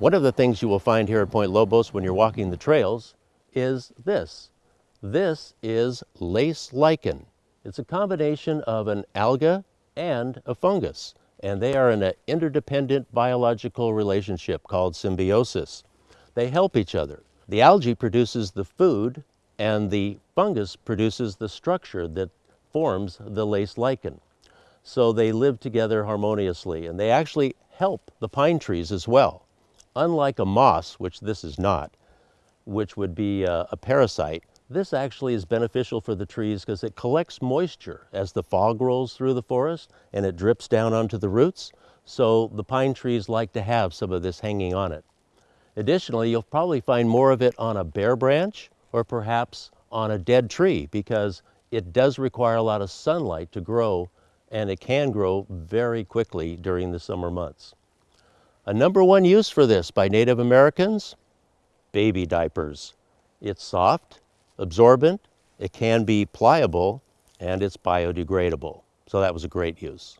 One of the things you will find here at Point Lobos when you're walking the trails is this. This is lace lichen. It's a combination of an alga and a fungus, and they are in an interdependent biological relationship called symbiosis. They help each other. The algae produces the food, and the fungus produces the structure that forms the lace lichen. So they live together harmoniously, and they actually help the pine trees as well. Unlike a moss, which this is not, which would be a, a parasite, this actually is beneficial for the trees because it collects moisture as the fog rolls through the forest and it drips down onto the roots. So the pine trees like to have some of this hanging on it. Additionally, you'll probably find more of it on a bare branch or perhaps on a dead tree because it does require a lot of sunlight to grow and it can grow very quickly during the summer months. A number one use for this by Native Americans, baby diapers. It's soft, absorbent, it can be pliable, and it's biodegradable. So that was a great use.